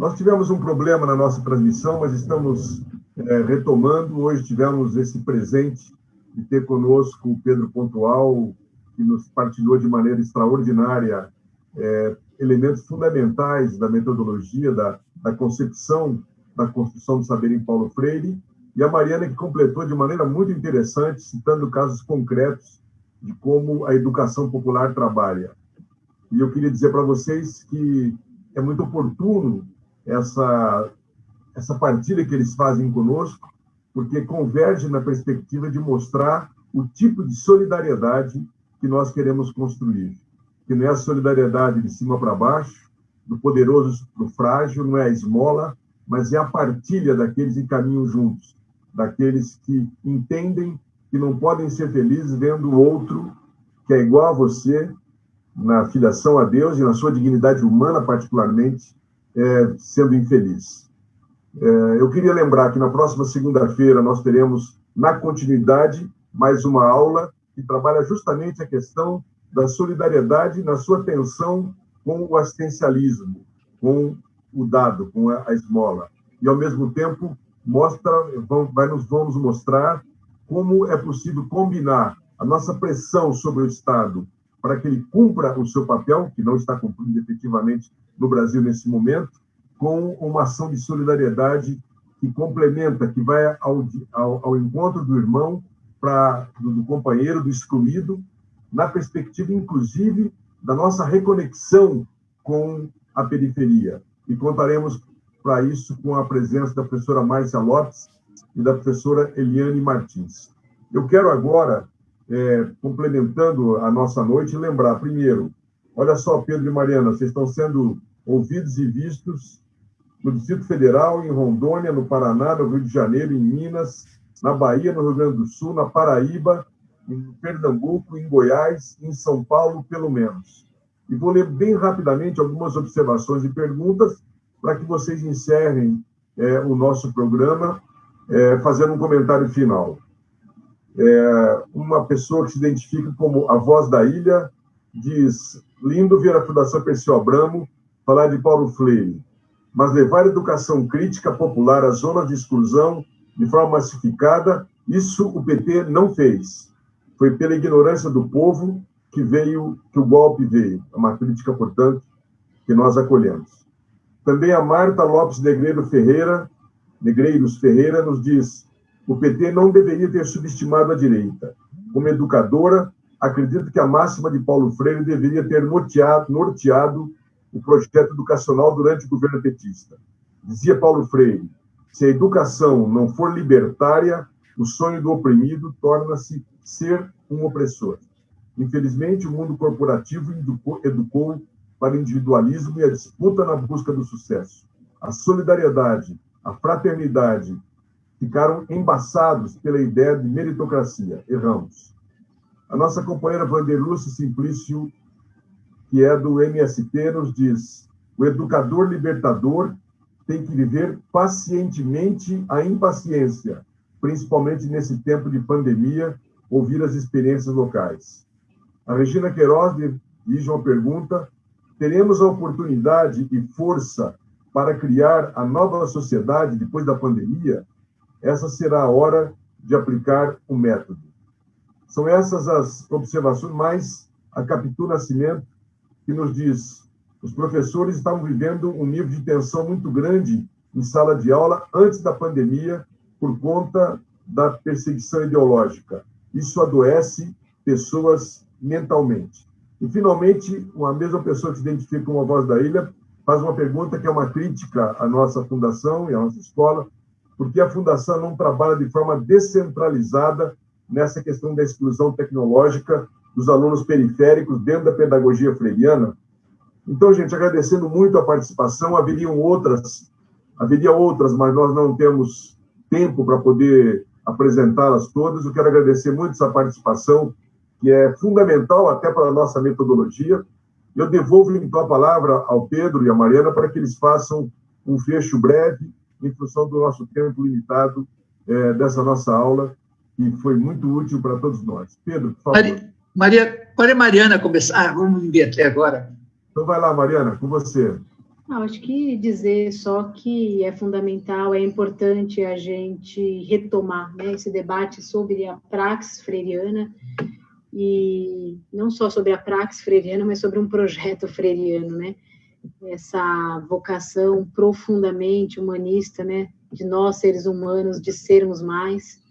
Nós tivemos um problema na nossa transmissão, mas estamos é, retomando. Hoje tivemos esse presente de ter conosco o Pedro Pontual, que nos partilhou de maneira extraordinária é, elementos fundamentais da metodologia, da, da concepção da construção do saber em Paulo Freire, e a Mariana que completou de maneira muito interessante, citando casos concretos de como a educação popular trabalha. E eu queria dizer para vocês que é muito oportuno essa, essa partilha que eles fazem conosco, porque converge na perspectiva de mostrar o tipo de solidariedade que nós queremos construir. Que não é a solidariedade de cima para baixo, do poderoso para o frágil, não é a esmola, mas é a partilha daqueles que caminham juntos, daqueles que entendem que não podem ser felizes vendo o outro que é igual a você, na filiação a Deus e na sua dignidade humana, particularmente, é, sendo infeliz. É, eu queria lembrar que na próxima segunda-feira nós teremos, na continuidade, mais uma aula que trabalha justamente a questão da solidariedade na sua tensão com o assistencialismo, com o dado, com a esmola. E, ao mesmo tempo, mostra, vai nos, vamos mostrar como é possível combinar a nossa pressão sobre o Estado para que ele cumpra o seu papel, que não está cumprindo efetivamente no Brasil nesse momento, com uma ação de solidariedade que complementa, que vai ao, ao, ao encontro do irmão, pra, do, do companheiro, do excluído, na perspectiva, inclusive, da nossa reconexão com a periferia. E contaremos para isso com a presença da professora Márcia Lopes e da professora Eliane Martins. Eu quero agora é, complementando a nossa noite, lembrar, primeiro, olha só, Pedro e Mariana, vocês estão sendo ouvidos e vistos no Distrito Federal, em Rondônia, no Paraná, no Rio de Janeiro, em Minas, na Bahia, no Rio Grande do Sul, na Paraíba, em Pernambuco, em Goiás, em São Paulo, pelo menos. E vou ler bem rapidamente algumas observações e perguntas para que vocês encerrem é, o nosso programa é, fazendo um comentário final é, uma pessoa que se identifica como a voz da ilha diz: lindo ver a Fundação Perseu Abramo falar de Paulo Freire, mas levar a educação crítica popular às zonas de exclusão de forma massificada, isso o PT não fez. Foi pela ignorância do povo que veio, que o golpe veio. É uma crítica, portanto, que nós acolhemos. Também a Marta Lopes Negreiro Ferreira, Negreiros Ferreira, nos diz: o PT não deveria ter subestimado a direita. Como educadora, acredito que a máxima de Paulo Freire deveria ter norteado, norteado o projeto educacional durante o governo petista. Dizia Paulo Freire: se a educação não for libertária, o sonho do oprimido torna-se ser um opressor. Infelizmente, o mundo corporativo educou, educou para o individualismo e a disputa na busca do sucesso. A solidariedade, a fraternidade ficaram embaçados pela ideia de meritocracia. Erramos. A nossa companheira Vanderlúcia Simplício, que é do MST, nos diz: o educador libertador tem que viver pacientemente a impaciência, principalmente nesse tempo de pandemia, ouvir as experiências locais. A Regina Queiroz dirige uma pergunta: teremos a oportunidade e força para criar a nova sociedade depois da pandemia? essa será a hora de aplicar o método. São essas as observações, mais a Capitu Nascimento, que nos diz os professores estavam vivendo um nível de tensão muito grande em sala de aula antes da pandemia por conta da perseguição ideológica. Isso adoece pessoas mentalmente. E, finalmente, uma mesma pessoa que se identifica com a voz da ilha faz uma pergunta que é uma crítica à nossa fundação e à nossa escola, porque a Fundação não trabalha de forma descentralizada nessa questão da exclusão tecnológica dos alunos periféricos dentro da pedagogia freiriana. Então, gente, agradecendo muito a participação, haveriam outras, haveria outras, mas nós não temos tempo para poder apresentá-las todas. Eu quero agradecer muito essa participação, que é fundamental até para a nossa metodologia. Eu devolvo, então, a palavra ao Pedro e à Mariana para que eles façam um fecho breve em função do nosso tempo limitado é, dessa nossa aula, que foi muito útil para todos nós. Pedro, por favor. Maria, Maria, Mariana começar? Ah, vamos até agora. Então vai lá, Mariana, com você. Ah, acho que dizer só que é fundamental, é importante a gente retomar né, esse debate sobre a praxis freiriana, e não só sobre a praxis freiriana, mas sobre um projeto freiriano, né? Essa vocação profundamente humanista, né? De nós, seres humanos, de sermos mais.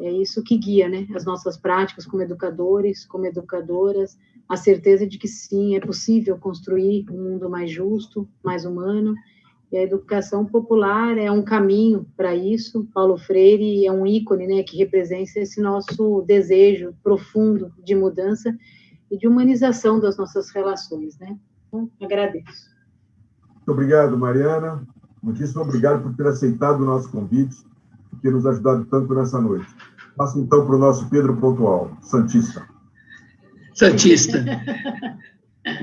É isso que guia, né? As nossas práticas como educadores, como educadoras, a certeza de que sim, é possível construir um mundo mais justo, mais humano, e a educação popular é um caminho para isso. Paulo Freire é um ícone, né, que representa esse nosso desejo profundo de mudança e de humanização das nossas relações, né? Então, agradeço. Muito obrigado, Mariana. Muitíssimo obrigado por ter aceitado o nosso convite ter nos ajudado tanto nessa noite. Passo então para o nosso Pedro Pontual, Santista. Santista.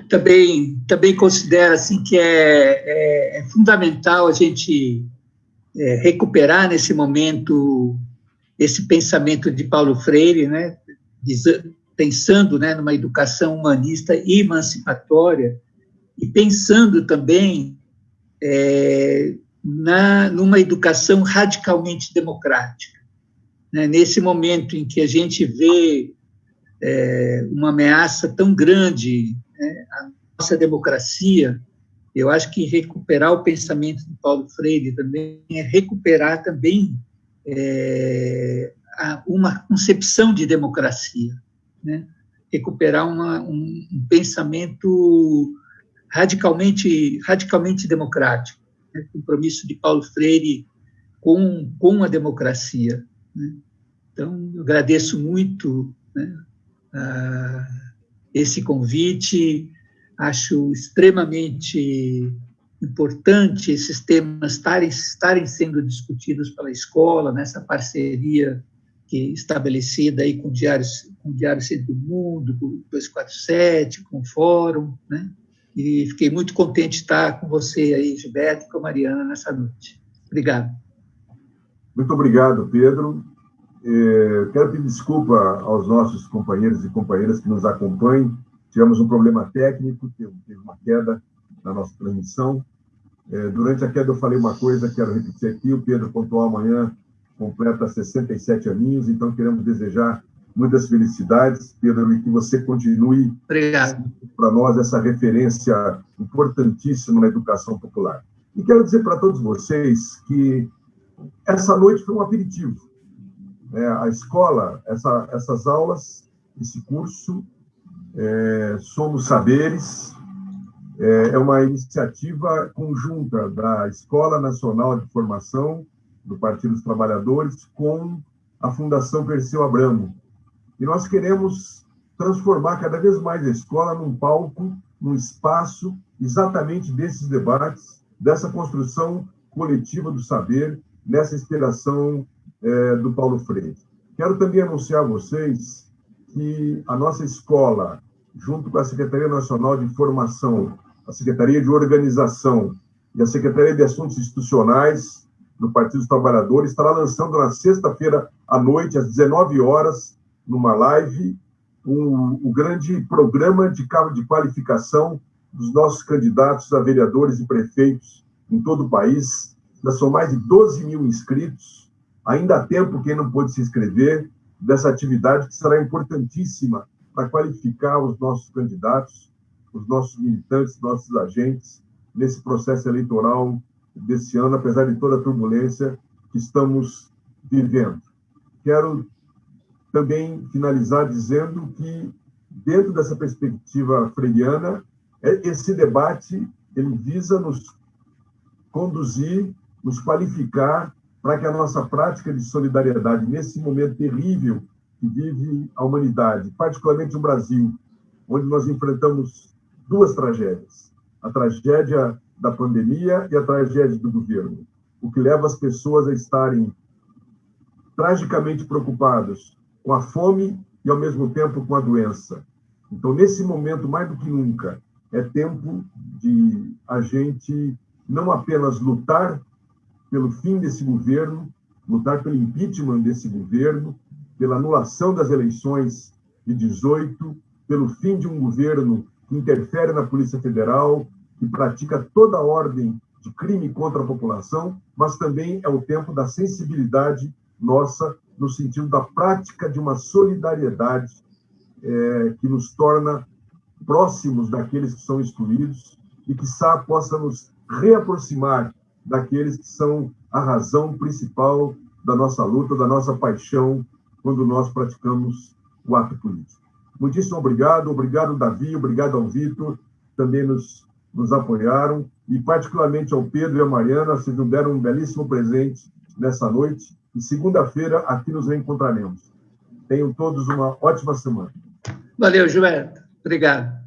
também também considero assim que é, é, é fundamental a gente é, recuperar nesse momento esse pensamento de Paulo Freire, né, pensando né, numa educação humanista e emancipatória e pensando também é, na numa educação radicalmente democrática. Né, nesse momento em que a gente vê é, uma ameaça tão grande né, à nossa democracia, eu acho que recuperar o pensamento de Paulo Freire também é recuperar também é, uma concepção de democracia, né? recuperar uma, um, um, pensamento radicalmente radicalmente democrático, né? compromisso de Paulo Freire com, com a democracia. Né? Então, eu agradeço muito né, esse convite. Acho extremamente importante esses temas estarem, estarem sendo discutidos pela escola, nessa parceria que estabelecida aí com o Diário, com o Diário Centro do Mundo, com o 247, com o Fórum, né? E fiquei muito contente de estar com você aí, Gilberto, e com a Mariana nessa noite. Obrigado. Muito obrigado, Pedro. É, quero pedir desculpa aos nossos companheiros e companheiras que nos acompanham. Tivemos um problema técnico, teve uma queda na nossa transmissão. É, durante a queda eu falei uma coisa, quero repetir aqui, o Pedro pontuou amanhã, completa 67 aninhos, então queremos desejar muitas felicidades, Pedro, e que você continue para nós essa referência importantíssima na educação popular. E quero dizer para todos vocês que essa noite foi um aperitivo é, a escola, essa, essas aulas, esse curso, é, Somos Saberes, é, é uma iniciativa conjunta da Escola Nacional de Formação do Partido dos Trabalhadores com a Fundação Perseu Abramo. E nós queremos transformar cada vez mais a escola num palco, num espaço exatamente desses debates, dessa construção coletiva do saber, nessa inspiração é, do Paulo Freire. Quero também anunciar a vocês que a nossa escola, junto com a Secretaria Nacional de Formação, a Secretaria de Organização e a Secretaria de Assuntos Institucionais do Partido dos Trabalhadores, estará lançando na sexta-feira à noite, às 19 horas, numa live, um, o grande programa de, de qualificação dos nossos candidatos a vereadores e prefeitos em todo o país. Já são mais de 12 mil inscritos, Ainda há tempo quem não pôde se inscrever dessa atividade que será importantíssima para qualificar os nossos candidatos, os nossos militantes, nossos agentes nesse processo eleitoral desse ano, apesar de toda a turbulência que estamos vivendo. Quero também finalizar dizendo que dentro dessa perspectiva freiriana, é, esse debate ele visa nos conduzir, nos qualificar para que a nossa prática de solidariedade, nesse momento terrível que vive a humanidade, particularmente o Brasil, onde nós enfrentamos duas tragédias: a tragédia da pandemia e a tragédia do governo, o que leva as pessoas a estarem tragicamente preocupadas com a fome e, ao mesmo tempo, com a doença. Então, nesse momento, mais do que nunca, é tempo de a gente não apenas lutar pelo fim desse governo, lutar pelo impeachment desse governo, pela anulação das eleições de 18, pelo fim de um governo que interfere na Polícia Federal, que pratica toda ordem de crime contra a população, mas também é o tempo da sensibilidade nossa no sentido da prática de uma solidariedade é, que nos torna próximos daqueles que são excluídos e que possa nos reaproximar daqueles que são a razão principal da nossa luta, da nossa paixão quando nós praticamos o ato político. Muitíssimo obrigado, obrigado Davi, obrigado ao Vitor, também nos, nos apoiaram, e particularmente ao Pedro e à Mariana, vocês nos deram um belíssimo presente nessa noite, e segunda-feira aqui nos reencontraremos. Tenham todos uma ótima semana. Valeu, Gilberto. Obrigado.